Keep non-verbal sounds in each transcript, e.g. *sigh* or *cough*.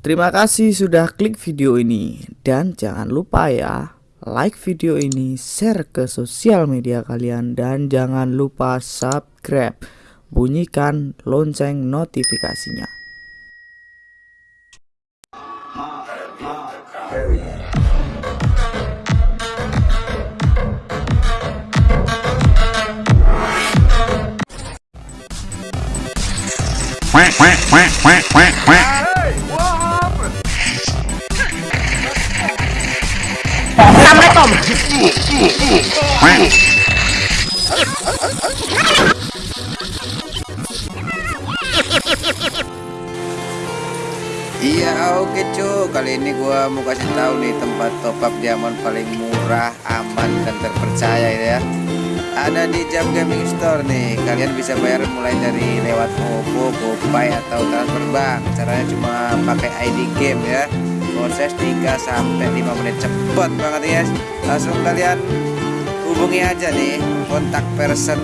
Terima kasih sudah klik video ini dan jangan lupa ya like video ini, share ke sosial media kalian dan jangan lupa subscribe. Bunyikan lonceng notifikasinya. Iya oke cu Kali ini gua mau kasih tahu nih tempat top up diamond paling murah, aman dan terpercaya ya. Ada di Jam Gaming Store nih. Kalian bisa bayar mulai dari lewat OVO, GoPay atau transfer bank. Caranya cuma pakai ID game ya proses 3 sampai 5 menit. Cepet banget ya langsung kalian hubungi aja nih kontak person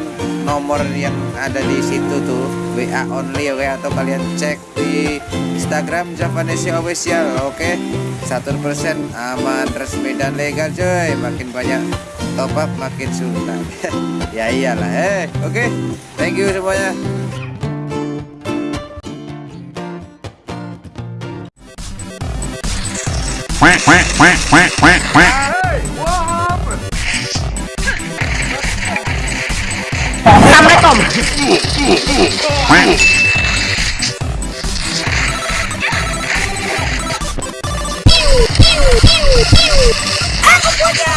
nomor yang ada di situ tuh. WA only oke? Okay? atau kalian cek di Instagram Javanese official oke? Okay? satu persen aman resmi dan legal coy. Makin banyak top up makin sultan *laughs* ya iyalah eh. Oke? Okay? thank you semuanya quack quack quack quack quack quack. Hey, Assalamualaikum. Aku punya.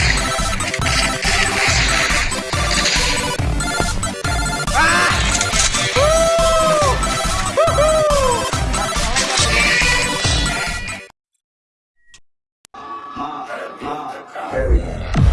Ah, hell.